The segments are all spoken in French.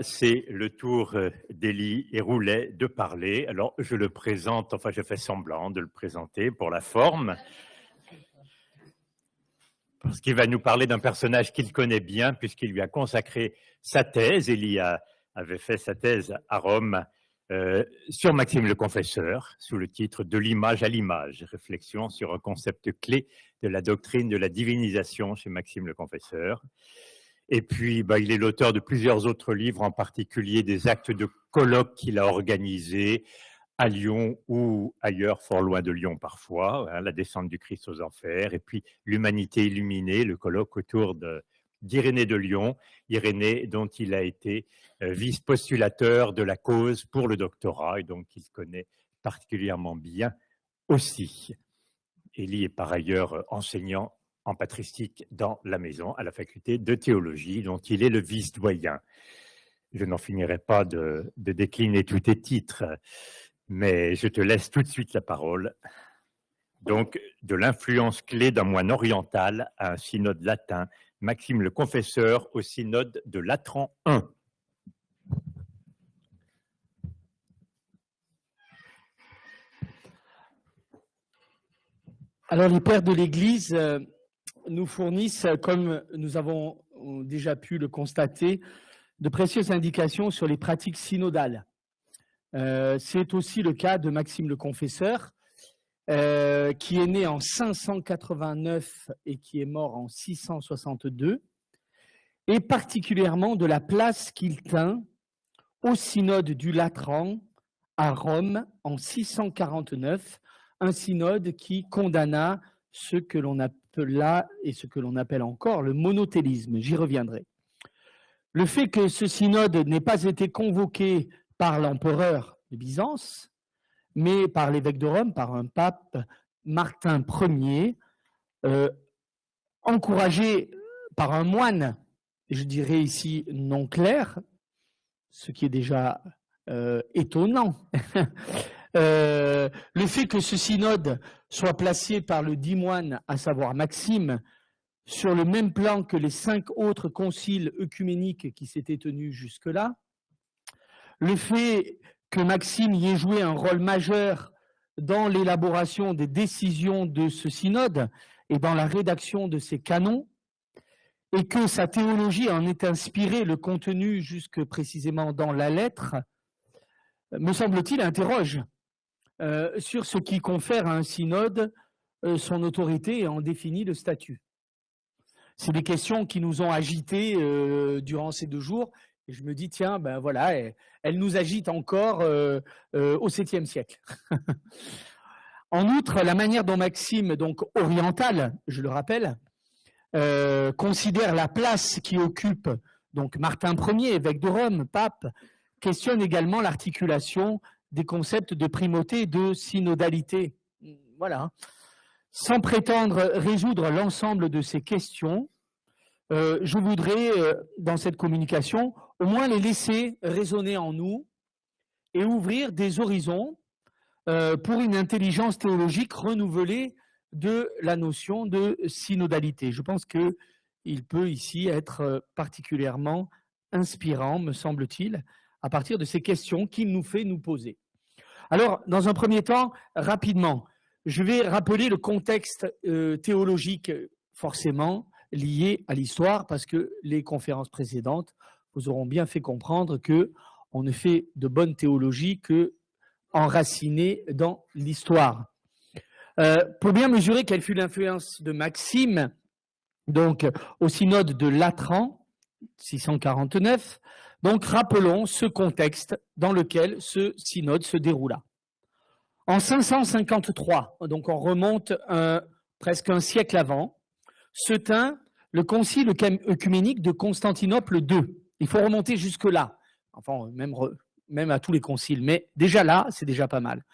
c'est le tour euh, d'Élie et Roulet de parler. Alors, je le présente, enfin, je fais semblant de le présenter pour la forme, parce qu'il va nous parler d'un personnage qu'il connaît bien, puisqu'il lui a consacré sa thèse. Élie avait fait sa thèse à Rome euh, sur Maxime le Confesseur, sous le titre De l'image à l'image, réflexion sur un concept clé de la doctrine de la divinisation chez Maxime le Confesseur. Et puis, bah, il est l'auteur de plusieurs autres livres, en particulier des actes de colloques qu'il a organisés à Lyon ou ailleurs, fort loin de Lyon parfois, hein, la descente du Christ aux enfers, et puis l'humanité illuminée, le colloque autour d'Irénée de Lyon, Irénée dont il a été euh, vice-postulateur de la cause pour le doctorat, et donc il connaît particulièrement bien aussi. Élie est par ailleurs enseignant en patristique dans la maison à la faculté de théologie dont il est le vice-doyen. Je n'en finirai pas de, décliner tous tes titres, mais je te laisse tout de suite la parole. Donc, de l'influence clé d'un moine oriental à un synode latin, Maxime le Confesseur au synode de Latran I. Alors, les pères de l'Église euh, nous fournissent, comme nous avons déjà pu le constater, de précieuses indications sur les pratiques synodales. Euh, c'est aussi le cas de Maxime le Confesseur, euh, qui est né en 589 et qui est mort en 662, et particulièrement de la place qu'il tint au synode du Latran à Rome en 649, un synode qui condamna ce que l'on appela et ce que l'on appelle encore le monothélisme. J'y reviendrai. Le fait que ce synode n'ait pas été convoqué par l'empereur de Byzance, mais par l'évêque de Rome, par un pape Martin Ier, euh, encouragé par un moine, je dirais ici non clair, ce qui est déjà euh, étonnant, Euh, le fait que ce synode soit placé par le dit moine, à savoir Maxime, sur le même plan que les cinq autres conciles œcuméniques qui s'étaient tenus jusque-là, le fait que Maxime y ait joué un rôle majeur dans l'élaboration des décisions de ce synode et dans la rédaction de ses canons, et que sa théologie en ait inspiré le contenu jusque précisément dans la lettre, me semble-t-il, interroge euh, sur ce qui confère à un synode euh, son autorité et en définit le statut. C'est des questions qui nous ont agités euh, durant ces deux jours. Et je me dis, tiens, ben voilà, elles, nous agitent encore au 7e siècle. en outre, la manière dont Maxime, donc oriental, je le rappelle, considère la place qui occupe donc Martin Ier, évêque de Rome, pape, questionne également l'articulation des concepts de primauté et de synodalité. Voilà. Sans prétendre résoudre l'ensemble de ces questions, euh, je voudrais, euh, dans cette communication, au moins les laisser résonner en nous et ouvrir des horizons euh, pour une intelligence théologique renouvelée de la notion de synodalité. Je pense qu'il peut ici être particulièrement inspirant, me semble-t-il, à partir de ces questions qu'il nous fait nous poser. Alors, dans un premier temps, rapidement, je vais rappeler le contexte euh, théologique forcément lié à l'histoire, parce que les conférences précédentes vous auront bien fait comprendre que on ne fait de bonne théologie que enracinée dans l'histoire. Euh, pour bien mesurer quelle fut l'influence de Maxime, donc au synode de Latran, 649, donc rappelons ce contexte dans lequel ce synode se déroula. En 553, donc on remonte presque un siècle avant, se tint le concile œcuménique de Constantinople II. Il faut remonter jusque-là, enfin même, même à tous les conciles, mais déjà là, c'est déjà pas mal.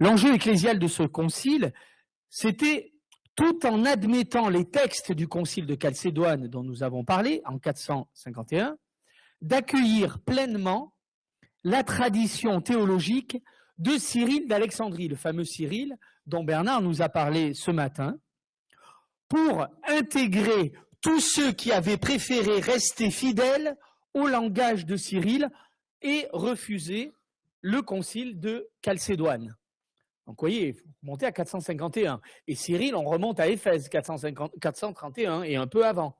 L'enjeu ecclésial de ce concile, c'était tout en admettant les textes du concile de Chalcédoine dont nous avons parlé en 451, d'accueillir pleinement la tradition théologique de Cyril d'Alexandrie, le fameux Cyril dont Bernard nous a parlé ce matin, pour intégrer tous ceux qui avaient préféré rester fidèles au langage de Cyril et refuser le concile de Chalcédoine. Donc, vous voyez, il faut monter à 451. Et Cyril, on remonte à Éphèse, 431 et un peu avant.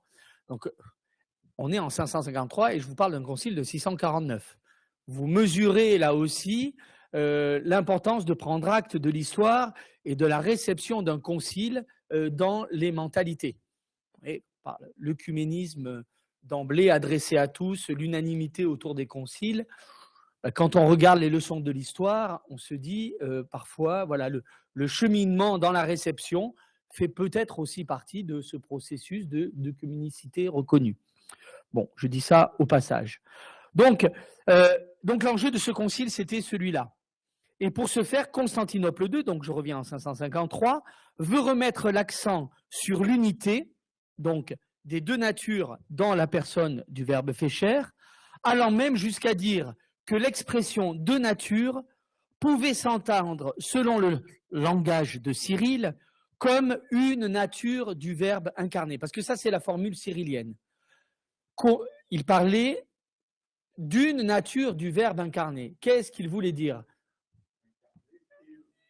On est en 553 et je vous parle d'un concile de 649. Vous mesurez là aussi euh, l'importance de prendre acte de l'histoire et de la réception d'un concile euh, dans les mentalités. L'œcuménisme d'emblée adressé à tous, l'unanimité autour des conciles. Bah, quand on regarde les leçons de l'histoire, on se dit euh, parfois, voilà, le, le, cheminement dans la réception fait peut-être aussi partie de ce processus de, de communicité reconnue. Bon, je dis ça au passage. Donc, euh, donc l'enjeu de ce concile, c'était celui-là. Et pour ce faire, Constantinople II, donc je reviens en 553, veut remettre l'accent sur l'unité, donc des deux natures dans la personne du verbe fait allant même jusqu'à dire que l'expression de nature pouvait s'entendre, selon le langage de Cyril, comme une nature du verbe incarné. Parce que ça, c'est la formule cyrilienne. Il parlait d'une nature du verbe incarné. Qu'est-ce qu'il voulait dire?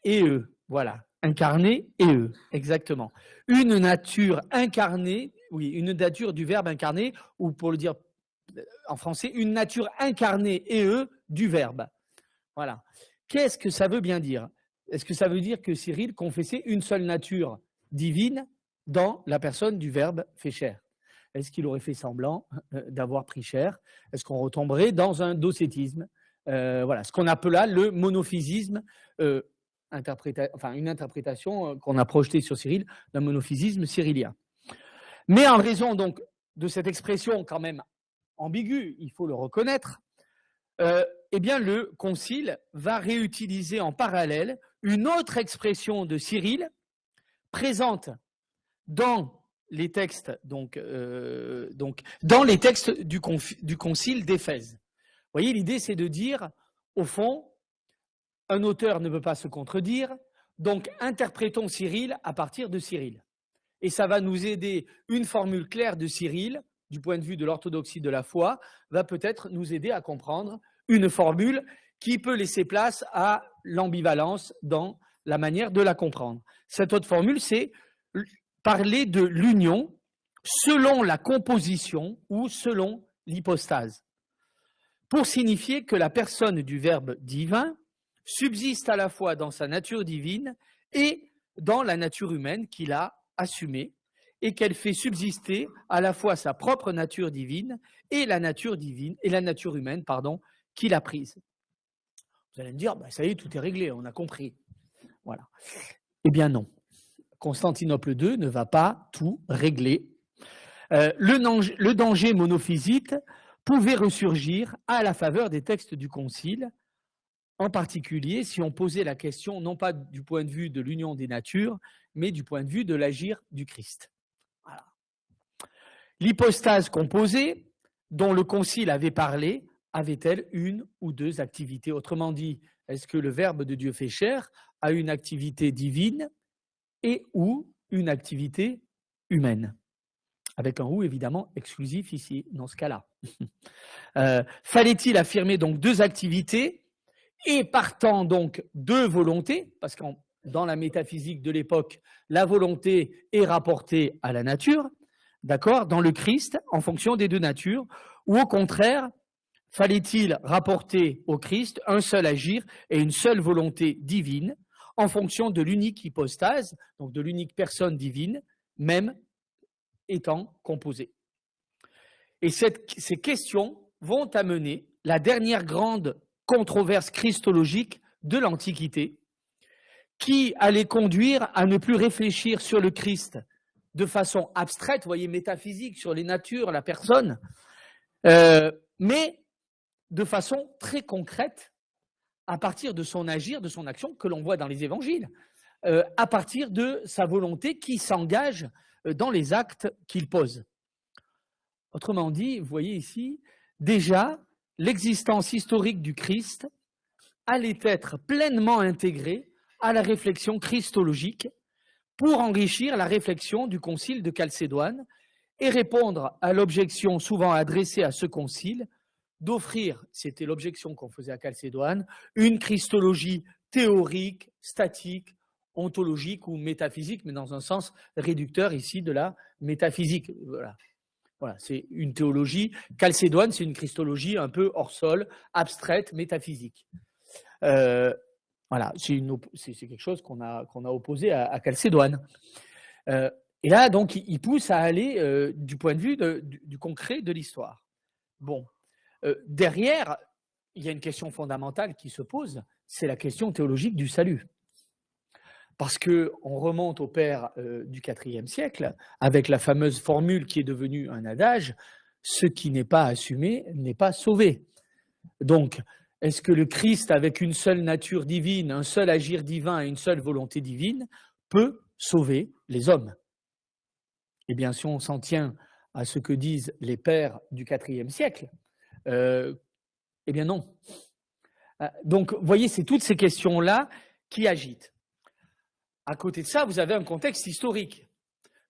Et eux. Voilà, incarné et eux, exactement. Une nature incarnée, oui, une nature du verbe incarné, ou pour le dire euh, en français, une nature incarnée et eux du verbe. Voilà. Qu'est-ce que ça veut bien dire? Est-ce que ça veut dire que Cyril confessait une seule nature divine dans la personne du verbe fait chair? Est-ce qu'il aurait fait semblant euh, d'avoir pris chair Est-ce qu'on retomberait dans un docétisme euh, Voilà, ce qu'on appela le monophysisme enfin, une interprétation euh, qu'on a projetée sur Cyril d'un monophysisme cyrillien. Mais en raison donc de cette expression quand même ambiguë, il faut le reconnaître, euh, eh bien le concile va réutiliser en parallèle une autre expression de Cyril présente dans les textes donc, euh, donc dans les textes du, du concile d'Éphèse. Vous voyez, l'idée c'est de dire au fond un auteur ne peut pas se contredire, donc interprétons Cyril à partir de Cyril. Et ça va nous aider, une formule claire de Cyril, du point de vue de l'orthodoxie de la foi, va peut-être nous aider à comprendre une formule qui peut laisser place à l'ambivalence dans la manière de la comprendre. Cette autre formule, c'est parler de l'union selon la composition ou selon l'hypostase, pour signifier que la personne du Verbe divin subsiste à la fois dans sa nature divine et dans la nature humaine qu'il a assumée et qu'elle fait subsister à la fois sa propre nature divine et la nature divine et la nature humaine pardon qu'il a prise. Vous allez me dire bah, ça y est tout est réglé, on a compris. Voilà. Eh bien non. Constantinople II ne va pas tout régler. Euh, le, danger monophysite pouvait ressurgir à la faveur des textes du Concile en particulier si on posait la question non pas du point de vue de l'union des natures, mais du point de vue de l'agir du Christ. L'hypostase composée, dont le Concile avait parlé, avait-elle une ou deux activités? Autrement dit, est-ce que le Verbe de Dieu fait chair a une activité divine et ou une activité humaine. Avec un ou évidemment exclusif ici, dans ce cas-là. Euh, fallait-il affirmer donc deux activités et partant donc de volonté, parce que dans la métaphysique de l'époque, la volonté est rapportée à la nature, d'accord, dans le Christ, en fonction des deux natures, ou au contraire, fallait-il rapporter au Christ un seul agir et une seule volonté divine, en fonction de l'unique hypostase, donc de l'unique personne divine, même étant composée. Et ces questions vont amener la dernière grande controverse christologique de l'Antiquité qui allait conduire à ne plus réfléchir sur le Christ de façon abstraite, vous voyez, métaphysique, sur les natures, la personne, euh, mais de façon très concrète à partir de son agir, de son action que l'on voit dans les évangiles, euh, à partir de sa volonté qui s'engage euh, dans les actes qu'il pose. Autrement dit, vous voyez ici, déjà, l'existence historique du Christ allait être pleinement intégrée à la réflexion christologique pour enrichir la réflexion du concile de Chalcédoine et répondre à l'objection souvent adressée à ce concile d'offrir, c'était l'objection qu'on faisait à Chalcédoine, une christologie théorique, statique, ontologique ou métaphysique, mais dans un sens réducteur ici de la métaphysique. Voilà. C'est une théologie. Chalcédoine, c'est une christologie un peu hors sol, abstraite, métaphysique. Euh, voilà, c'est quelque chose qu'on a, opposé à, Chalcédoine. Euh, et là, donc, il, pousse à aller euh, du point de vue du, concret de l'histoire. Bon, derrière, il y a une question fondamentale qui se pose, c'est la question théologique du salut. Parce qu'on remonte au père du IVe siècle avec la fameuse formule qui est devenue un adage ce qui n'est pas assumé n'est pas sauvé. Donc, est-ce que le Christ, avec une seule nature divine, un seul agir divin et une seule volonté divine, peut sauver les hommes? Eh bien, si on s'en tient à ce que disent les pères du IVe siècle, euh, eh bien non. Euh, donc, vous voyez, c'est toutes ces questions-là qui agitent. À côté de ça, vous avez un contexte historique.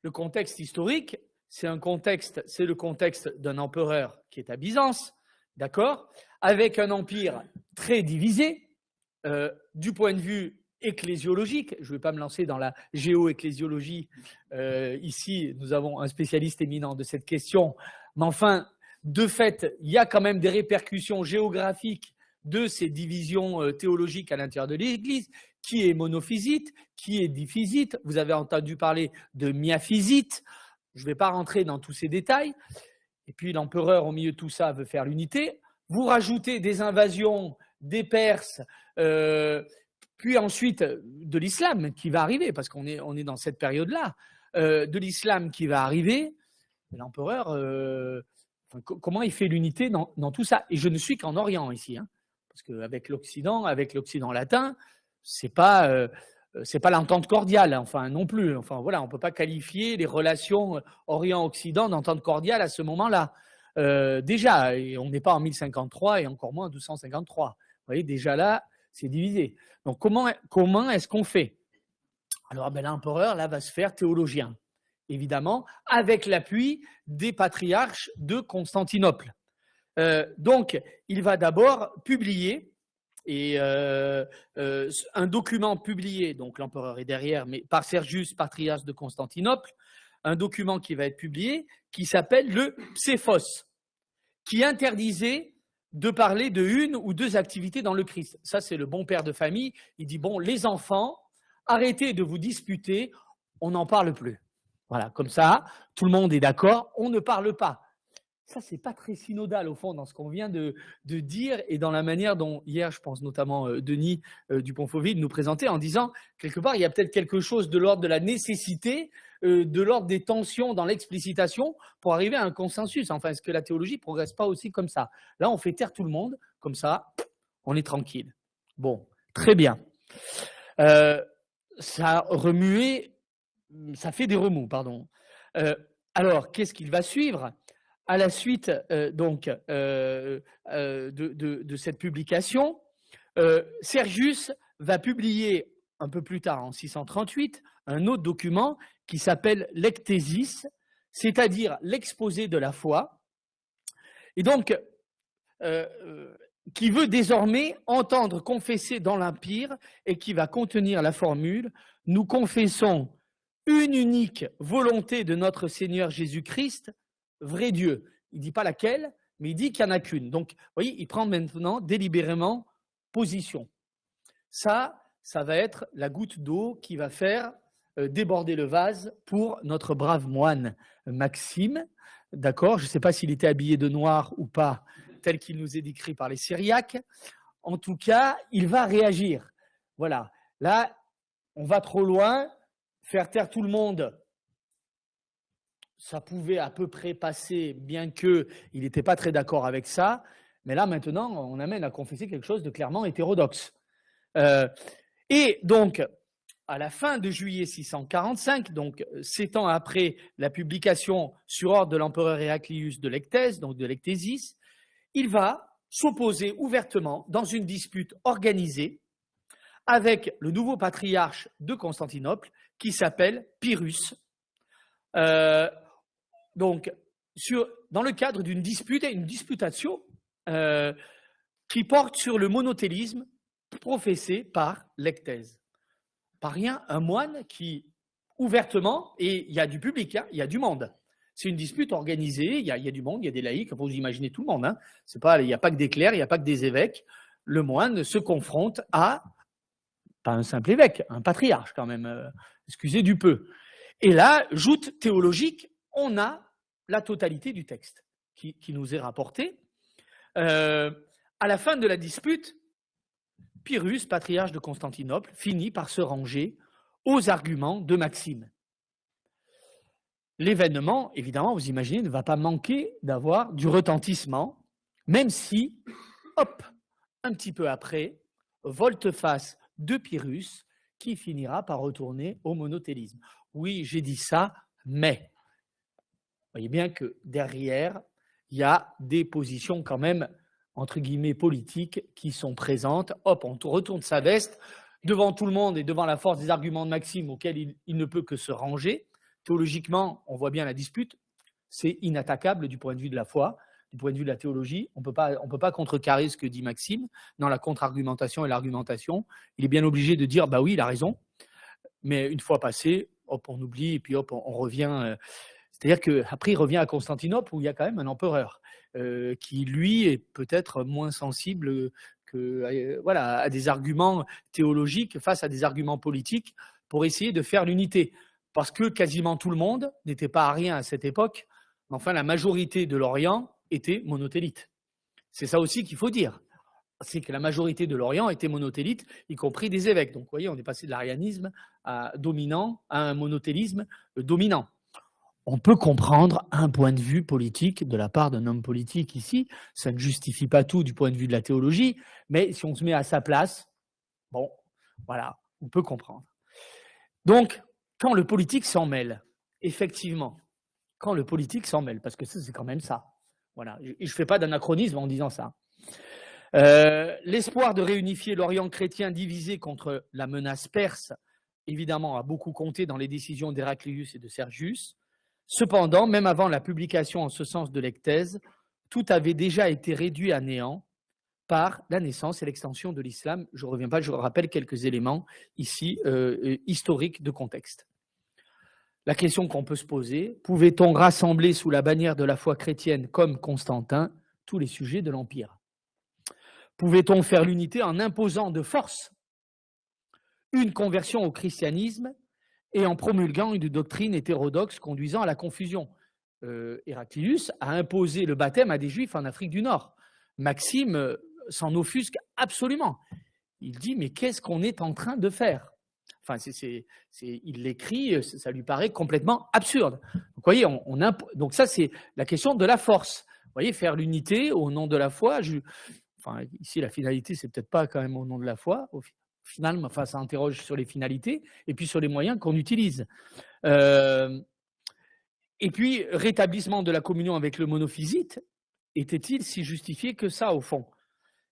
Le contexte historique, c'est un contexte, c'est le contexte d'un empereur qui est à Byzance, d'accord, avec un empire très divisé euh, du point de vue ecclésiologique. Je ne vais pas me lancer dans la géo-ecclésiologie. Euh, ici, nous avons un spécialiste éminent de cette question. Mais enfin, de fait, il y a quand même des répercussions géographiques de ces divisions euh, théologiques à l'intérieur de l'Église, qui est monophysite, qui est diphysite. Vous avez entendu parler de miaphysite. Je ne vais pas rentrer dans tous ces détails. Et puis l'empereur, au milieu de tout ça, veut faire l'unité. Vous rajoutez des invasions des Perses, euh, puis ensuite de l'islam qui va arriver, parce qu'on est, on est dans cette période-là, euh, de l'islam qui va arriver. L'empereur, comment il fait l'unité dans, tout ça? Et je ne suis qu'en Orient ici. Hein. Parce qu'avec l'Occident, avec l'Occident latin, c'est pas euh, pas l'entente cordiale, enfin non plus. Enfin voilà, on peut pas qualifier les relations Orient-Occident d'entente cordiale à ce moment-là. Euh, déjà, on n'est pas en 1053 et encore moins en 1253. Vous voyez, déjà là, c'est divisé. Donc comment comment est-ce qu'on fait? Alors ben, l'empereur là va se faire théologien, évidemment, avec l'appui des patriarches de Constantinople. Euh, donc, il va d'abord publier et euh, euh, un document publié, donc l'empereur est derrière, mais par Sergius, patriarche de Constantinople, un document qui va être publié qui s'appelle le Pséphos, qui interdisait de parler de une ou deux activités dans le Christ. Ça, c'est le bon père de famille. Il dit, bon, les enfants, arrêtez de vous disputer, on n'en parle plus. Voilà, comme ça, tout le monde est d'accord, on ne parle pas. Ça, c'est pas très synodal au fond dans ce qu'on vient de, dire et dans la manière dont hier, je pense notamment euh, Denis euh, Dupont-Fauville nous présentait en disant quelque part, il y a peut-être quelque chose de l'ordre de la nécessité, euh, de l'ordre des tensions dans l'explicitation pour arriver à un consensus. Enfin, est-ce que la théologie progresse pas aussi comme ça? Là, on fait taire tout le monde, comme ça, on est tranquille. Bon, très bien. ça a remué, ça fait des remous, pardon. alors, qu'est-ce qu'il va suivre? À la suite euh, donc euh, euh, de, cette publication, Sergius va publier un peu plus tard, en 638, un autre document qui s'appelle l'ectésis, c'est-à-dire l'exposé de la foi, et donc qui veut désormais entendre confesser dans l'Empire et qui va contenir la formule « Nous confessons une unique volonté de notre Seigneur Jésus-Christ, vrai Dieu. Il ne dit pas laquelle, mais il dit qu'il n'y en a qu'une. Donc, vous voyez, il prend maintenant délibérément position. Ça, ça va être la goutte d'eau qui va faire euh, déborder le vase pour notre brave moine Maxime. D'accord Je ne sais pas s'il était habillé de noir ou pas, tel qu'il nous est décrit par les Syriaques. En tout cas, il va réagir. Voilà. Là, on va trop loin. Faire taire tout le monde ça pouvait à peu près passer, bien qu'il n'était pas très d'accord avec ça. Mais là, maintenant, on amène à confesser quelque chose de clairement hétérodoxe. Euh, et donc, à la fin de juillet 645, donc sept ans après la publication sur ordre de l'empereur Héraclius de l'Ectèse, donc de l'Ectésis, il va s'opposer ouvertement dans une dispute organisée avec le nouveau patriarche de Constantinople qui s'appelle Pyrrhus, euh, donc, sur, dans le cadre d'une dispute, une disputation euh, qui porte sur le monothélisme professé par l'ecthèse. Pas rien, un moine qui, ouvertement, et il y a du public, hein, il y a du monde. C'est une dispute organisée, il y, a, y, a, du monde, il y a des laïcs, vous imaginez tout le monde. Hein. Il n'y a pas que des clercs, il n'y a pas que des évêques. Le moine se confronte à, pas un simple évêque, un patriarche quand même, euh, excusez du peu. Et là, joute théologique, on a la totalité du texte qui, nous est rapporté. Euh, à la fin de la dispute, Pyrrhus, patriarche de Constantinople, finit par se ranger aux arguments de Maxime. L'événement, évidemment, vous imaginez, ne va pas manquer d'avoir du retentissement, même si, hop, un petit peu après, volte-face de Pyrrhus, qui finira par retourner au monothélisme. Oui, j'ai dit ça, mais voyez bien que derrière, il y a des positions quand même, entre guillemets, politiques qui sont présentes. Hop, on retourne sa veste devant tout le monde et devant la force des arguments de Maxime auxquels il, ne peut que se ranger. Théologiquement, on voit bien la dispute, c'est inattaquable du point de vue de la foi, du point de vue de la théologie. On ne peut pas contrecarrer ce que dit Maxime dans la contre-argumentation et l'argumentation. Il est bien obligé de dire, bah oui, il a raison. Mais une fois passé, hop, on oublie et puis hop, on, revient. Euh, c'est-à-dire qu'après, il revient à Constantinople où il y a quand même un empereur euh, qui, lui, est peut-être moins sensible que, euh, voilà, à des arguments théologiques face à des arguments politiques pour essayer de faire l'unité. Parce que quasiment tout le monde n'était pas à rien à cette époque, mais enfin, la majorité de l'Orient était monothélite. C'est ça aussi qu'il faut dire. C'est que la majorité de l'Orient était monothélite, y compris des évêques. Donc, vous voyez, on est passé de l'arianisme dominant à un monothélisme dominant on peut comprendre un point de vue politique de la part d'un homme politique ici. Ça ne justifie pas tout du point de vue de la théologie, mais si on se met à sa place, bon, voilà, on peut comprendre. Donc, quand le politique s'en mêle, effectivement, quand le politique s'en mêle, parce que c'est quand même ça. Voilà, je ne fais pas d'anachronisme en disant ça. Euh, l'espoir de réunifier l'Orient chrétien divisé contre la menace perse, évidemment, a beaucoup compté dans les décisions d'Héraclius et de Sergius. Cependant, même avant la publication en ce sens de l'ecthèse, tout avait déjà été réduit à néant par la naissance et l'extension de l'islam. Je ne reviens pas, je rappelle quelques éléments ici euh, euh, historiques de contexte. La question qu'on peut se poser, pouvait-on rassembler sous la bannière de la foi chrétienne comme Constantin tous les sujets de l'Empire? Pouvait-on faire l'unité en imposant de force une conversion au christianisme et en promulguant une doctrine hétérodoxe conduisant à la confusion? Euh, Héraclius a imposé le baptême à des juifs en Afrique du Nord. Maxime euh, s'en offusque absolument. Il dit Mais qu'est-ce qu'on est en train de faire? Enfin, il l'écrit, ça lui paraît complètement absurde. Donc, voyez, on, donc ça, c'est la question de la force. Vous voyez, faire l'unité au nom de la foi. enfin, ici, la finalité, c'est peut-être pas quand même au nom de la foi finalement, enfin, ça interroge sur les finalités et puis sur les moyens qu'on utilise. Euh, et puis, rétablissement de la communion avec le monophysite, était-il si justifié que ça, au fond?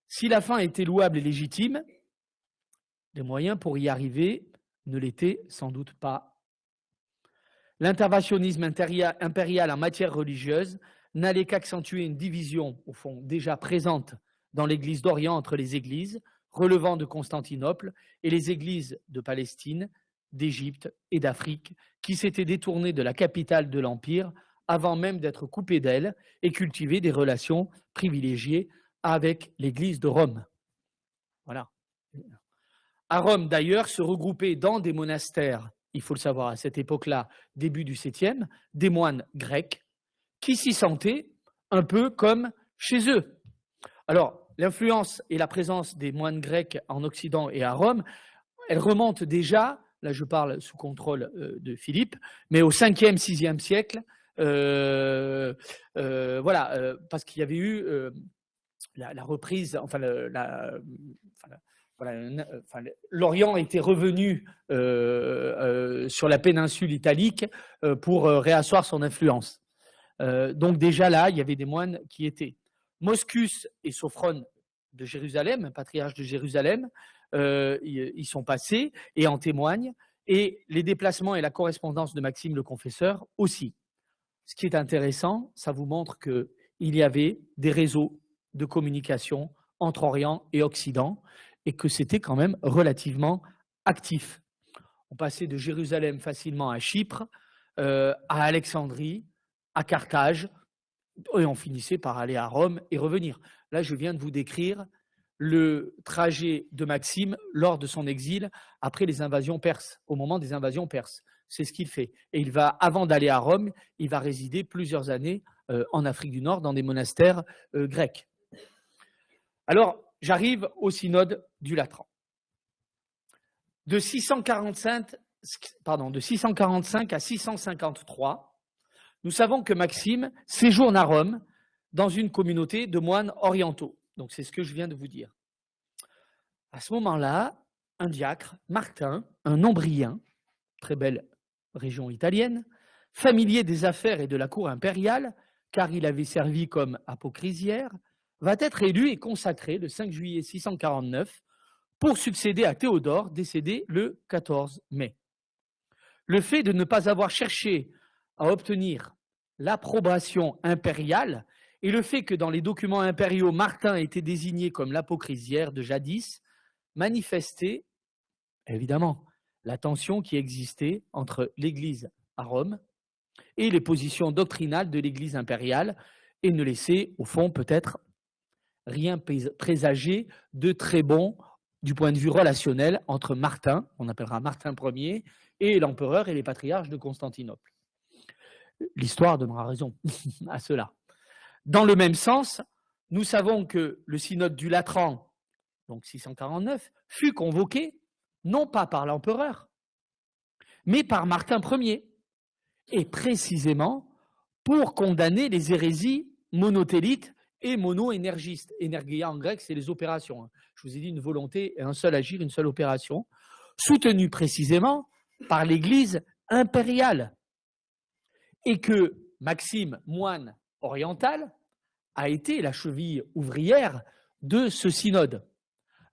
Si la fin était louable et légitime, les moyens pour y arriver ne l'étaient sans doute pas. L'interventionnisme impérial en matière religieuse n'allait qu'accentuer une division, au fond, déjà présente dans l'Église d'Orient entre les Églises, relevant de Constantinople et les églises de Palestine, d'Égypte et d'Afrique qui s'étaient détournées de la capitale de l'Empire avant même d'être coupées d'elle et cultiver des relations privilégiées avec l'Église de Rome. Voilà. À Rome, d'ailleurs, se regroupaient dans des monastères, il faut le savoir à cette époque-là, début du 7e, des moines grecs qui s'y sentaient un peu comme chez eux. Alors, l'influence et la présence des moines grecs en Occident et à Rome, elle remonte déjà, là je parle sous contrôle euh, de Philippe, mais au 5e, 6e siècle, euh, euh, voilà, parce qu'il y avait eu la, reprise, enfin, l'Orient était revenu sur la péninsule italique pour réasseoir son influence. donc déjà là, il y avait des moines qui étaient. Moscus et Sophrone de Jérusalem, patriarche de Jérusalem, euh, ils sont passés et en témoignent, et les déplacements et la correspondance de Maxime le Confesseur aussi. ce qui est intéressant, ça vous montre qu'il y avait des réseaux de communication entre Orient et Occident et que c'était quand même relativement actif. On passait de Jérusalem facilement à Chypre, euh, à Alexandrie, à Carthage, et on finissait par aller à Rome et revenir. Là, je viens de vous décrire le trajet de Maxime lors de son exil après les invasions perses, au moment des invasions perses. C'est ce qu'il fait. Et il va, avant d'aller à Rome, il va résider plusieurs années euh, en Afrique du Nord dans des monastères euh, grecs. Alors, j'arrive au synode du Latran. De 645, pardon, de 645 à 653, nous savons que Maxime séjourne à Rome dans une communauté de moines orientaux. Donc c'est ce que je viens de vous dire. À ce moment-là, un diacre, Martin, un nombrien, très belle région italienne, familier des affaires et de la cour impériale, car il avait servi comme apocrisiaire, va être élu et consacré le 5 juillet 649 pour succéder à Théodore, décédé le 14 mai. Le fait de ne pas avoir cherché à obtenir l'approbation impériale et le fait que dans les documents impériaux, Martin était désigné comme l'apocrisiaire de jadis, manifestait évidemment la tension qui existait entre l'Église à Rome et les positions doctrinales de l'Église impériale et ne laissait au fond peut-être rien présager de très bon du point de vue relationnel entre Martin, on appellera Martin Ier, et l'empereur et les patriarches de Constantinople. L'histoire donnera raison à cela. Dans le même sens, nous savons que le synode du Latran, donc 649, fut convoqué non pas par l'empereur, mais par Martin Ier, et précisément pour condamner les hérésies monothélites et mono-énergistes. Énergia en grec, c'est les opérations. Hein. Je vous ai dit une volonté un seul agir, une seule opération, soutenue précisément par l'Église impériale. Et que Maxime, moine orientale a été la cheville ouvrière de ce synode.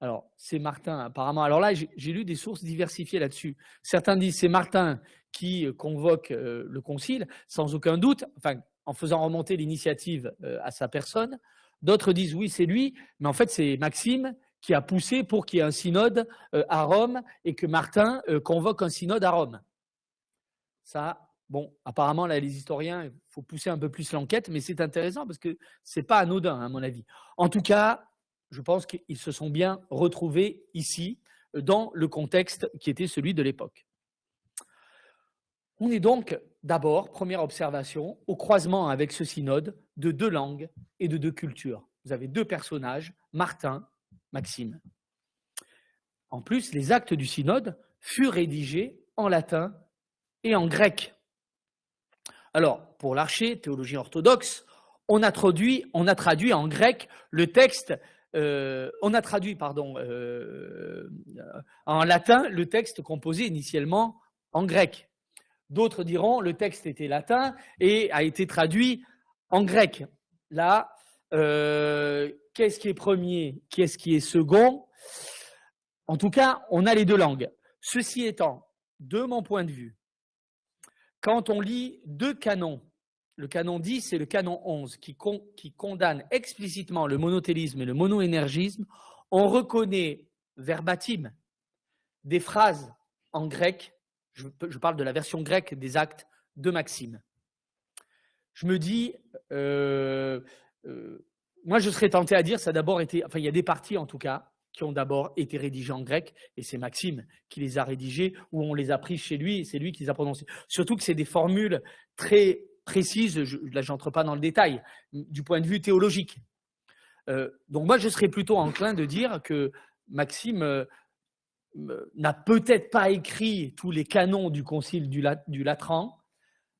Alors, c'est Martin, apparemment. Alors là, j'ai lu des sources diversifiées là-dessus. Certains disent c'est Martin qui convoque euh, le concile, sans aucun doute, enfin, en faisant remonter l'initiative euh, à sa personne. D'autres disent oui, c'est lui, mais en fait, c'est Maxime qui a poussé pour qu'il y ait un synode euh, à Rome et que Martin convoque un synode à Rome. Ça, Bon, apparemment, là, les historiens, il faut pousser un peu plus l'enquête, mais c'est intéressant parce que ce n'est pas anodin, à mon avis. En tout cas, je pense qu'ils se sont bien retrouvés ici, dans le contexte qui était celui de l'époque. On est donc d'abord, première observation, au croisement avec ce synode de deux langues et de deux cultures. Vous avez deux personnages, Martin, Maxime. En plus, les actes du synode furent rédigés en latin et en grec. Alors, pour l'archer, théologie orthodoxe, on a traduit, en grec le texte, euh, on a traduit, pardon, euh, en latin le texte composé initialement en grec. D'autres diront le texte était latin et a été traduit en grec. Là, euh, qu'est-ce qui est premier, qu'est-ce qui est second? En tout cas, on a les deux langues. Ceci étant, de mon point de vue, quand on lit deux canons, le canon 10 et le canon 11, qui, condamnent explicitement le monothélisme et le monoénergisme, on reconnaît verbatim des phrases en grec, je, parle de la version grecque des actes de Maxime. Je me dis, euh, euh, moi je serais tenté à dire, ça d'abord été, enfin il y a des parties en tout cas, qui ont d'abord été rédigés en grec, et c'est Maxime qui les a rédigés, ou on les a pris chez lui, et c'est lui qui les a prononcés. Surtout que c'est des formules très précises, je, là j'entre pas dans le détail, du point de vue théologique. Euh, donc moi je serais plutôt enclin de dire que Maxime n'a peut-être pas écrit tous les canons du concile du, du Latran,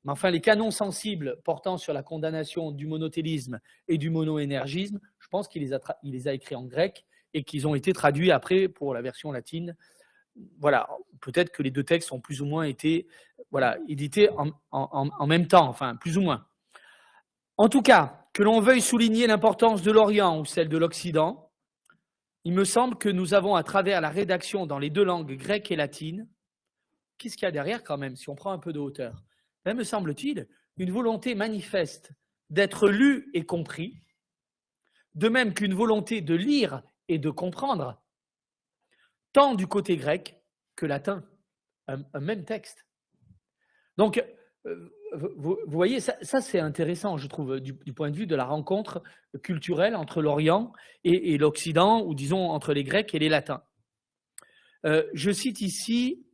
mais enfin les canons sensibles portant sur la condamnation du monothélisme et du monoénergisme, je pense qu'il les, les a écrits en grec, et qu'ils ont été traduits après pour la version latine. Voilà, peut-être que les deux textes ont plus ou moins été voilà, édités en, en même temps, enfin plus ou moins. En tout cas, que l'on veuille souligner l'importance de l'Orient ou celle de l'Occident, il me semble que nous avons, à travers la rédaction dans les deux langues grecque et latine, qu'est-ce qu'il y a derrière quand même, si on prend un peu de hauteur? Ben, Me semble-t-il, une volonté manifeste d'être lu et compris, de même qu'une volonté de lire et de comprendre, tant du côté grec que latin, un, même texte. Donc, euh, vous, voyez, ça, c'est intéressant, je trouve, du, point de vue de la rencontre culturelle entre l'Orient et, l'Occident, ou disons entre les Grecs et les Latins. Euh, je cite ici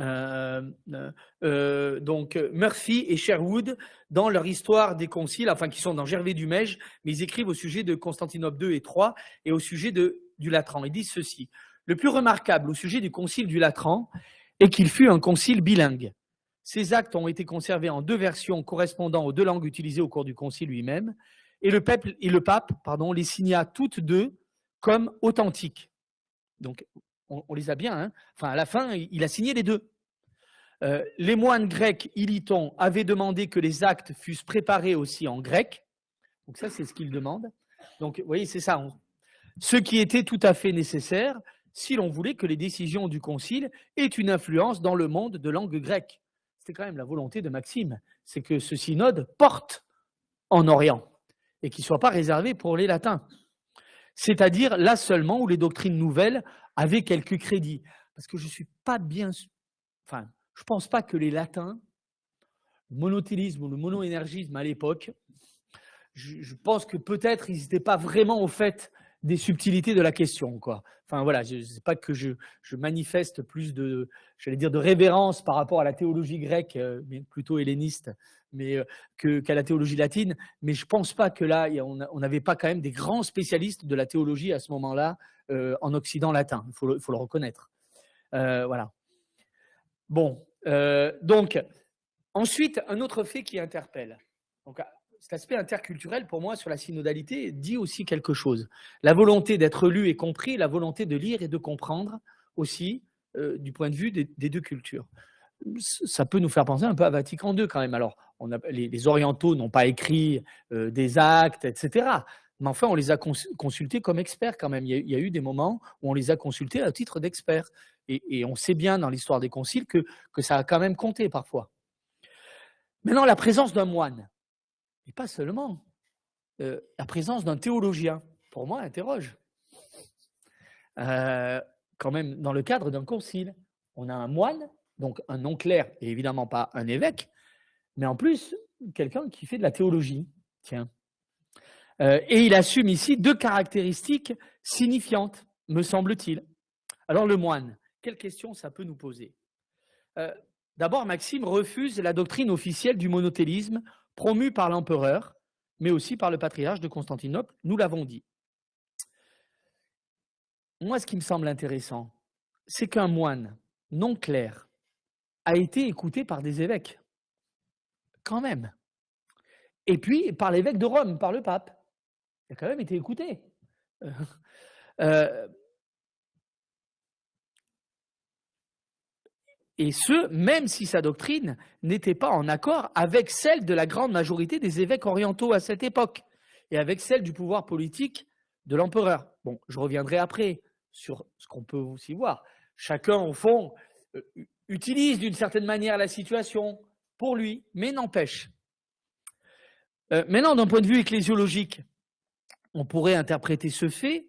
euh, donc Murphy et Sherwood dans leur histoire des conciles, enfin qui sont dans Gervais du Mège, mais ils écrivent au sujet de Constantinople II et III et au sujet de, du Latran. Ils disent ceci le plus remarquable au sujet du concile du Latran est qu'il fut un concile bilingue. Ces actes ont été conservés en deux versions correspondant aux deux langues utilisées au cours du concile lui-même, et le, pape, et le pape pardon, les signa toutes deux comme authentiques. Donc, on, les a bien. Hein. enfin, à la fin, il a signé les deux. Euh, les moines grecs ilitons avaient demandé que les actes fussent préparés aussi en grec. Donc ça, c'est ce qu'ils demandent. Donc, vous voyez, c'est ça. Ce qui était tout à fait nécessaire, si l'on voulait que les décisions du Concile aient une influence dans le monde de langue grecque. C'était quand même la volonté de Maxime, c'est que ce synode porte en Orient et qu'il ne soit pas réservé pour les latins. C'est-à-dire là seulement où les doctrines nouvelles avaient quelques crédits. Parce que je ne suis pas bien... Enfin, je ne pense pas que les latins, le monothélisme ou le monoénergisme à l'époque, je, pense que peut-être ils n'étaient pas vraiment au fait des subtilités de la question. Quoi. Enfin voilà, sais pas que je, manifeste plus de, j'allais dire, de révérence par rapport à la théologie grecque, euh, mais plutôt helléniste, mais euh, qu'à la théologie latine. Mais je pense pas que là, on n'avait pas quand même des grands spécialistes de la théologie à ce moment-là euh, en Occident latin. Il faut, le, reconnaître. voilà. Bon, donc ensuite un autre fait qui interpelle. Cet aspect interculturel, pour moi, sur la synodalité, dit aussi quelque chose. La volonté d'être lu et compris, la volonté de lire et de comprendre aussi, euh, du point de vue des, deux cultures. Ça peut nous faire penser un peu à Vatican II quand même. Alors, les, orientaux n'ont pas écrit euh, des actes, etc. Mais enfin, on les a consultés comme experts quand même. Il y, a, eu des moments où on les a consultés à titre d'experts. Et, on sait bien dans l'histoire des conciles que, que ça a quand même compté parfois. Maintenant, la présence d'un moine. Et pas seulement. Euh, la présence d'un théologien, pour moi, interroge. Euh, quand même, dans le cadre d'un concile, on a un moine, donc un non clair, et évidemment pas un évêque, mais en plus, quelqu'un qui fait de la théologie. Tiens. Euh, et il assume ici deux caractéristiques signifiantes, me semble-t-il. Alors le moine, quelle question ça peut nous poser? D'abord, Maxime refuse la doctrine officielle du monothélisme promu par l'empereur, mais aussi par le patriarche de Constantinople, nous l'avons dit. Moi, ce qui me semble intéressant, c'est qu'un moine non clair a été écouté par des évêques, quand même. Et puis par l'évêque de Rome, par le pape. Il a quand même été écouté. Euh, et ce, même si sa doctrine n'était pas en accord avec celle de la grande majorité des évêques orientaux à cette époque, et avec celle du pouvoir politique de l'empereur. Bon, je reviendrai après sur ce qu'on peut aussi voir. Chacun, au fond, euh, utilise d'une certaine manière la situation pour lui, mais n'empêche. Euh, maintenant, d'un point de vue ecclésiologique, on pourrait interpréter ce fait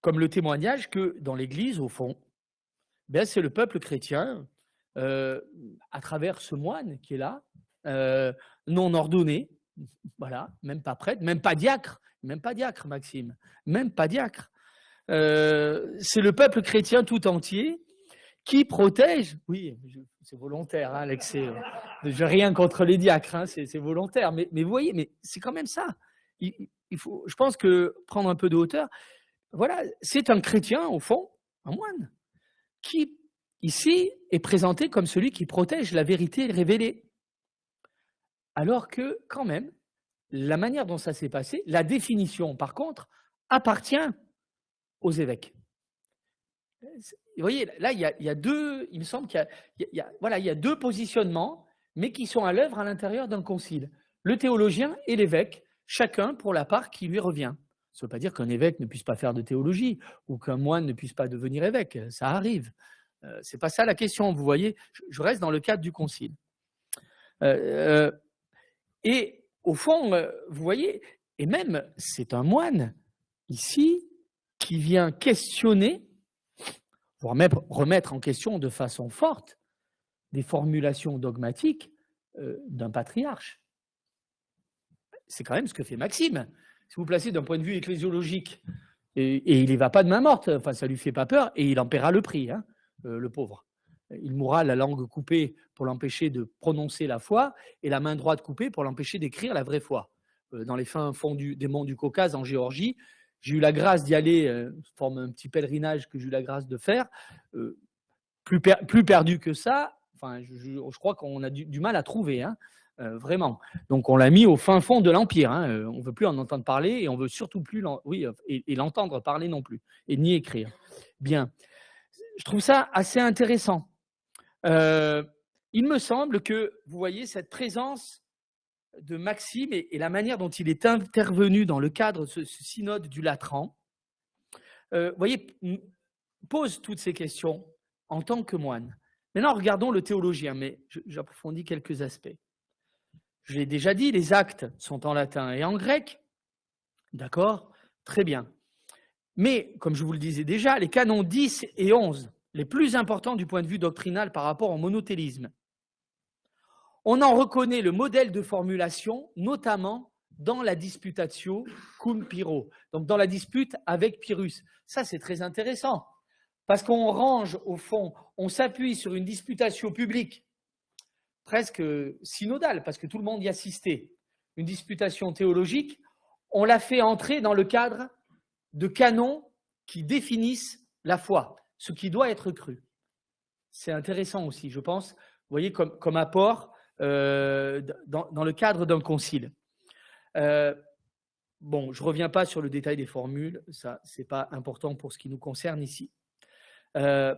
comme le témoignage que dans l'Église, au fond, ben, c'est le peuple chrétien euh, à travers ce moine qui est là, euh, non ordonné, voilà, même pas prêtre, même pas diacre, même pas diacre, Maxime, même pas diacre. Euh, c'est le peuple chrétien tout entier qui protège, oui, c'est volontaire, hein, Alex, je rien contre les diacres, hein, c'est volontaire, mais, vous voyez, mais c'est quand même ça. Il, faut, je pense que prendre un peu de hauteur, voilà, c'est un chrétien, au fond, un moine, qui ici, est présenté comme celui qui protège la vérité révélée. Alors que, quand même, la manière dont ça s'est passé, la définition, par contre, appartient aux évêques. Vous voyez, là, il y a, deux, il me semble qu'il y, voilà, il y a deux positionnements, mais qui sont à l'œuvre à l'intérieur d'un concile. Le théologien et l'évêque, chacun pour la part qui lui revient. Ça ne veut pas dire qu'un évêque ne puisse pas faire de théologie ou qu'un moine ne puisse pas devenir évêque, ça arrive. Euh, c'est pas ça la question, vous voyez, je reste dans le cadre du concile. Euh, euh, Et au fond, vous voyez, et même c'est un moine ici qui vient questionner, voire même remettre en question de façon forte des formulations dogmatiques d'un patriarche. C'est quand même ce que fait Maxime. Si vous placez d'un point de vue ecclésiologique, et, il n'y va pas de main morte, enfin ça lui fait pas peur, et il en paiera le prix, hein, le pauvre. Il mourra la langue coupée pour l'empêcher de prononcer la foi, et la main droite coupée pour l'empêcher d'écrire la vraie foi. Euh, dans les fins fonds des monts du Caucase, en Géorgie, j'ai eu la grâce d'y aller, euh, forme un petit pèlerinage que j'ai eu la grâce de faire. plus, perdu que ça, enfin, je, crois qu'on a du, mal à trouver. Hein. Euh, vraiment. Donc on l'a mis au fin fond de l'Empire. Hein. Euh, on ne veut plus en entendre parler et on veut surtout plus oui, et, l'entendre parler non plus, et ni écrire. Bien. Je trouve ça assez intéressant. Euh, il me semble que, vous voyez, cette présence de Maxime et, la manière dont il est intervenu dans le cadre de ce, synode du Latran, vous voyez, pose toutes ces questions en tant que moine. Maintenant, regardons le théologien, mais j'approfondis quelques aspects. Je l'ai déjà dit, les actes sont en latin et en grec. D'accord? Très bien. Mais, comme je vous le disais déjà, les canons 10 et 11, les plus importants du point de vue doctrinal par rapport au monothélisme, on en reconnaît le modèle de formulation, notamment dans la disputatio cum Pyrrho, donc dans la dispute avec Pyrrhus. Ça, c'est très intéressant, parce qu'on range, au fond, on s'appuie sur une disputatio publique presque synodale, parce que tout le monde y assistait, une disputation théologique, on l'a fait entrer dans le cadre de canons qui définissent la foi, ce qui doit être cru. C'est intéressant aussi, je pense, voyez, comme, comme apport euh, dans, le cadre d'un concile. Euh, bon, je ne reviens pas sur le détail des formules, ça, ce n'est pas important pour ce qui nous concerne ici. Euh,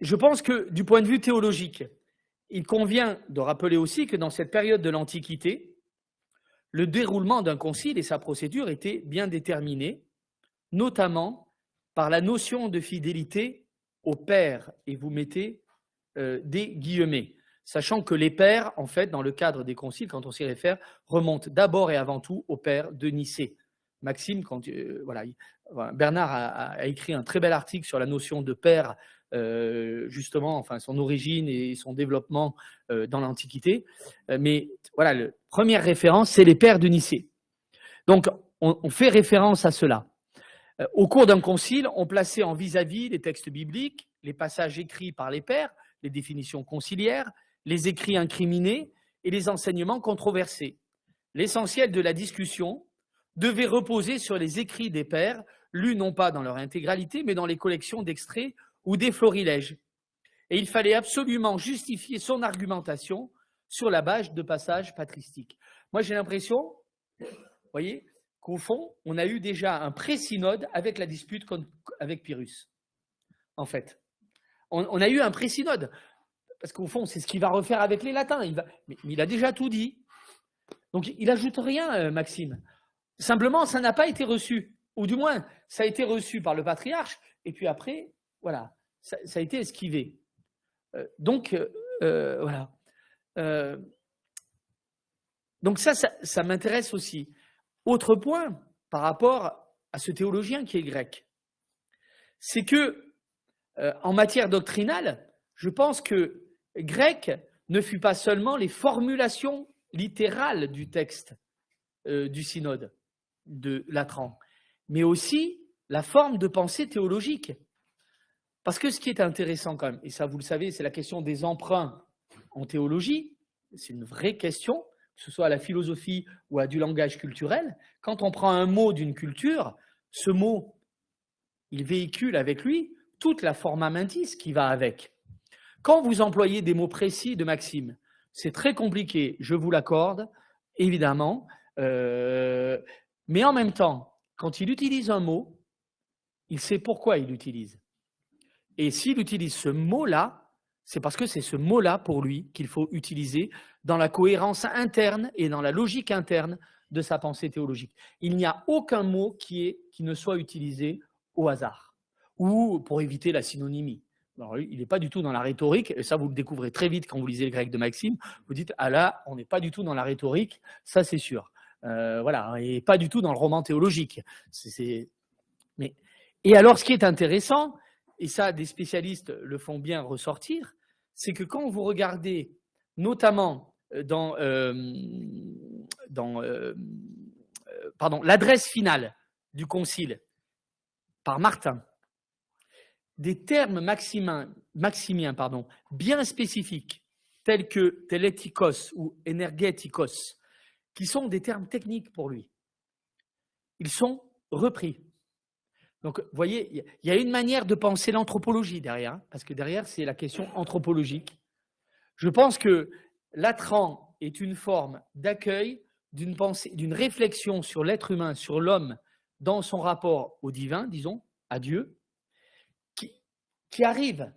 je pense que du point de vue théologique, il convient de rappeler aussi que dans cette période de l'Antiquité, le déroulement d'un concile et sa procédure étaient bien déterminés, notamment par la notion de fidélité au père, et vous mettez euh, des guillemets, sachant que les pères, en fait, dans le cadre des conciles, quand on s'y réfère, remontent d'abord et avant tout au père de Nicée. Maxime, quand, euh, voilà, Bernard a, écrit un très bel article sur la notion de père justement, enfin, son origine et son développement euh, dans l'Antiquité. Euh, mais voilà, la première référence, c'est les pères de Nicée. Donc, on, fait référence à cela. Au cours d'un concile, on plaçait en vis-à-vis les textes bibliques, les passages écrits par les pères, les définitions conciliaires, les écrits incriminés et les enseignements controversés. L'essentiel de la discussion devait reposer sur les écrits des pères, lus non pas dans leur intégralité, mais dans les collections d'extraits ou des florilèges. Et il fallait absolument justifier son argumentation sur la base de passages patristiques. Moi, j'ai l'impression, vous voyez, qu'au fond, on a eu déjà un pré-synode avec la dispute avec Pyrrhus, en fait. On, a eu un pré-synode, parce qu'au fond, c'est ce qu'il va refaire avec les latins. Il va, mais, il a déjà tout dit. Donc, il n'ajoute rien, euh, Maxime. Simplement, ça n'a pas été reçu. Ou du moins, ça a été reçu par le patriarche, et puis après, voilà, ça, a été esquivé. Euh, donc, euh, euh, voilà. donc ça, ça, m'intéresse aussi. Autre point par rapport à ce théologien qui est grec, c'est que en matière doctrinale, je pense que grec ne fut pas seulement les formulations littérales du texte du synode de Latran, mais aussi la forme de pensée théologique. Parce que ce qui est intéressant quand même, et ça vous le savez, c'est la question des emprunts en théologie, c'est une vraie question, que ce soit à la philosophie ou à du langage culturel. Quand on prend un mot d'une culture, ce mot, il véhicule avec lui toute la forma mentis qui va avec. Quand vous employez des mots précis de Maxime, c'est très compliqué, je vous l'accorde, évidemment, euh, mais en même temps, quand il utilise un mot, il sait pourquoi il l'utilise. Et s'il utilise ce mot-là, c'est parce que c'est ce mot-là pour lui qu'il faut utiliser dans la cohérence interne et dans la logique interne de sa pensée théologique. Il n'y a aucun mot qui, est, qui ne soit utilisé au hasard ou pour éviter la synonymie. il n'est pas du tout dans la rhétorique, et ça vous le découvrez très vite quand vous lisez le grec de Maxime. Vous dites, ah là, on n'est pas du tout dans la rhétorique, ça c'est sûr. Euh, voilà, et pas du tout dans le roman théologique. Mais... Et alors, ce qui est intéressant, et ça des spécialistes le font bien ressortir, c'est que quand vous regardez notamment euh, dans, euh, pardon, l'adresse finale du concile par Martin, des termes maximiens, bien spécifiques, tels que telétikos ou énergétikos, qui sont des termes techniques pour lui. Ils sont repris. Donc, vous voyez, il y a une manière de penser l'anthropologie derrière, hein, parce que derrière, c'est la question anthropologique. Je pense que l'atran est une forme d'accueil d'une pensée, d'une réflexion sur l'être humain, sur l'homme, dans son rapport au divin, disons, à Dieu, qui, arrive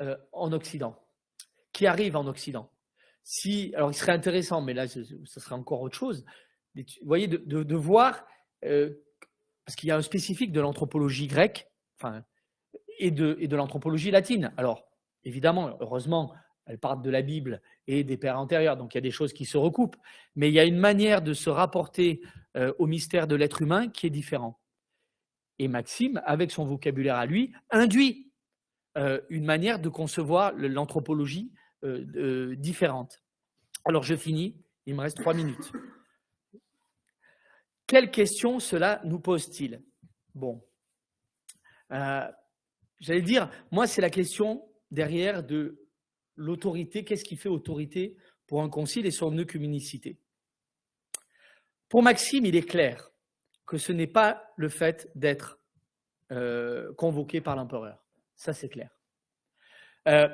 euh, en Occident. Qui arrive en Occident. Si, alors, il serait intéressant, mais là, ce, serait encore autre chose, voyez, de, voir, euh, parce qu'il y a un spécifique de l'anthropologie grecque enfin, et de, l'anthropologie latine. Alors, évidemment, heureusement, elle parle de la Bible et des pères antérieurs, donc il y a des choses qui se recoupent, mais il y a une manière de se rapporter euh, au mystère de l'être humain qui est différent. Et Maxime, avec son vocabulaire à lui, induit euh, une manière de concevoir l'anthropologie euh, différente. Alors je finis, il me reste trois minutes. Quelle question cela nous pose-t-il? Bon, j'allais dire, moi c'est la question derrière de l'autorité, qu'est-ce qui fait autorité pour un concile et son œcuménicité? Pour Maxime, il est clair que ce n'est pas le fait d'être euh, convoqué par l'empereur. Ça, c'est clair. Euh,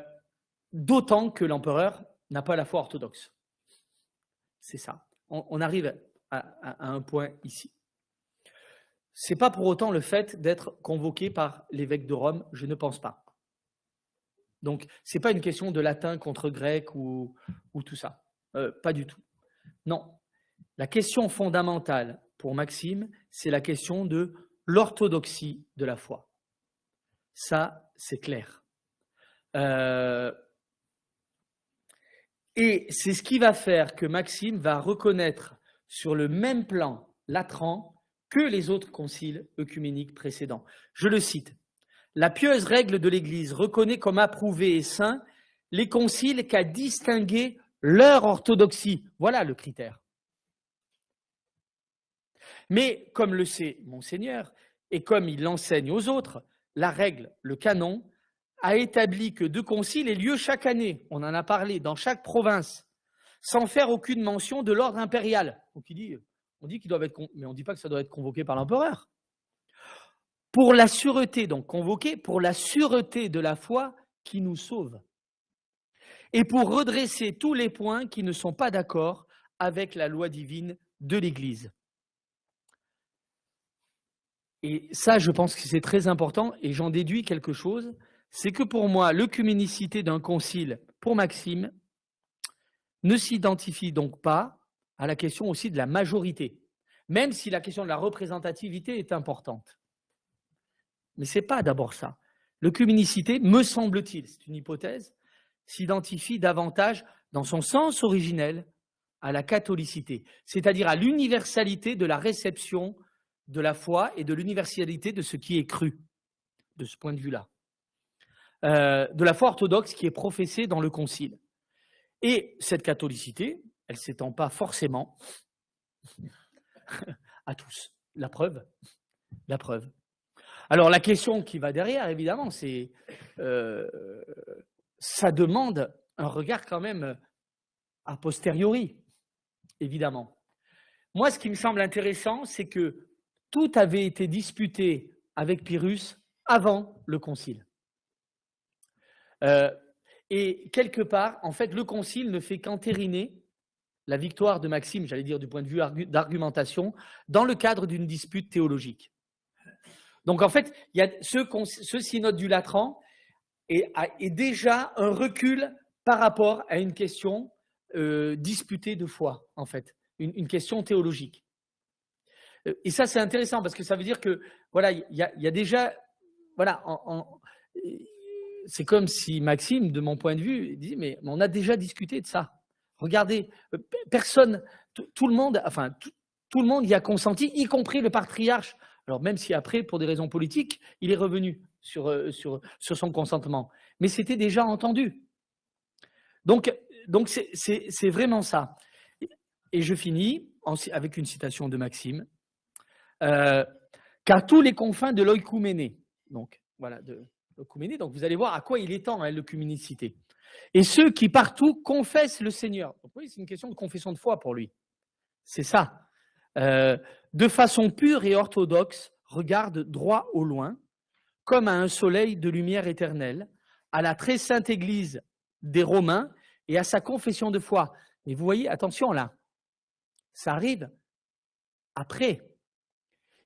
d'autant que l'empereur n'a pas la foi orthodoxe. C'est ça. On, arrive à, un point ici. Ce n'est pas pour autant le fait d'être convoqué par l'évêque de Rome, je ne pense pas. Donc, ce n'est pas une question de latin contre grec ou, tout ça. Euh, pas du tout. Non. La question fondamentale pour Maxime, c'est la question de l'orthodoxie de la foi. Ça, c'est clair. Euh, et c'est ce qui va faire que Maxime va reconnaître sur le même plan Latran que les autres conciles œcuméniques précédents. Je le cite. La pieuse règle de l'Église reconnaît comme approuvé et saint les conciles qu'a distingué leur orthodoxie. Voilà le critère. Mais comme le sait Monseigneur, et comme il l'enseigne aux autres, la règle, le canon, a établi que deux conciles aient lieu chaque année. On en a parlé dans chaque province, sans faire aucune mention de l'ordre impérial. On dit qu'ils doivent être, mais doit être convoqué par l'empereur. Pour la sûreté, donc convoqué, pour la sûreté de la foi qui nous sauve, et pour redresser tous les points qui ne sont pas d'accord avec la loi divine de l'Église. Et ça, je pense que c'est très important, et j'en déduis quelque chose, c'est que pour moi, l'œcuménicité d'un concile, pour Maxime, ne s'identifie donc pas à la question aussi de la majorité, même si la question de la représentativité est importante. Mais ce n'est pas d'abord ça. L'œcuménicité, me semble-t-il, c'est une hypothèse, s'identifie davantage dans son sens originel à la catholicité, c'est-à-dire à, l'universalité de la réception de la foi et de l'universalité de ce qui est cru, de ce point de vue-là. Euh, de la foi orthodoxe qui est professée dans le Concile. Et cette catholicité, elle ne s'étend pas forcément à tous. La preuve, la preuve. Alors la question qui va derrière, évidemment, c'est euh, ça demande un regard quand même a posteriori, évidemment. Moi, ce qui me semble intéressant, c'est que tout avait été disputé avec Pyrrhus avant le concile. Euh, et quelque part, en fait, le concile ne fait qu'entériner la victoire de Maxime, j'allais dire du point de vue d'argumentation, dans le cadre d'une dispute théologique. Donc en fait, il y a ce, synode du Latran est, déjà un recul par rapport à une question euh, disputée de foi, en fait, une, question théologique. Euh, et ça, c'est intéressant parce que ça veut dire que voilà, il y a, déjà voilà, c'est comme si Maxime, de mon point de vue, dit mais on a déjà discuté de ça. Regardez, euh, personne, tout le monde, enfin tout, le monde y a consenti, y compris le patriarche. Alors même si après, pour des raisons politiques, il est revenu sur, euh, sur, son consentement, mais c'était déjà entendu. Donc, donc c'est vraiment ça. Et je finis avec une citation de Maxime. Euh, qu'à tous les confins de l'oïkouméné, donc voilà, de donc vous allez voir à quoi il est temps, hein, l'œcuménicité. Et ceux qui partout confessent le Seigneur. Donc oui, c'est une question de confession de foi pour lui. C'est ça. Euh, de façon pure et orthodoxe, regarde droit au loin, comme à un soleil de lumière éternelle, à la très sainte Église des Romains et à sa confession de foi. Mais vous voyez, attention là, ça arrive après.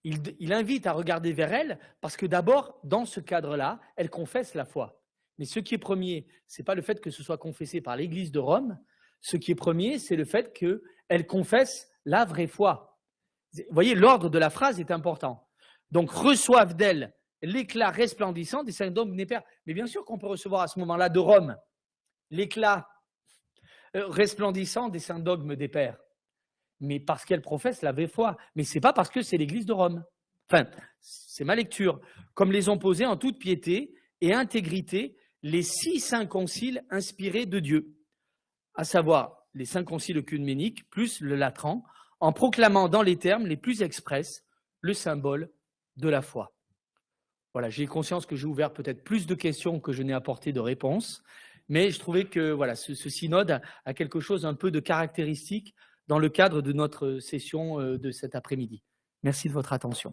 Il, invite à regarder vers elle parce que d'abord, dans ce cadre-là, elle confesse la foi. Mais ce qui est premier, ce n'est pas le fait que ce soit confessé par l'Église de Rome. Ce qui est premier, c'est le fait qu'elle confesse la vraie foi. Vous voyez, l'ordre de la phrase est important. Donc, reçoivent d'elle l'éclat resplendissant des saints dogmes pères. Mais bien sûr qu'on peut recevoir à ce moment-là de Rome l'éclat euh, resplendissant des saints dogmes des pères mais parce qu'elle professe la vraie foi. Mais ce n'est pas parce que c'est l'Église de Rome. Enfin, c'est ma lecture. Comme les ont posés en toute piété et intégrité les six saints conciles inspirés de Dieu, à savoir les cinq conciles œcuméniques plus le latran, en proclamant dans les termes les plus expresses le symbole de la foi. Voilà, j'ai conscience que j'ai ouvert peut-être plus de questions que je n'ai apporté de réponses, mais je trouvais que ce, synode a quelque chose un peu de caractéristique dans le cadre de notre session euh, de cet après-midi. Merci de votre attention.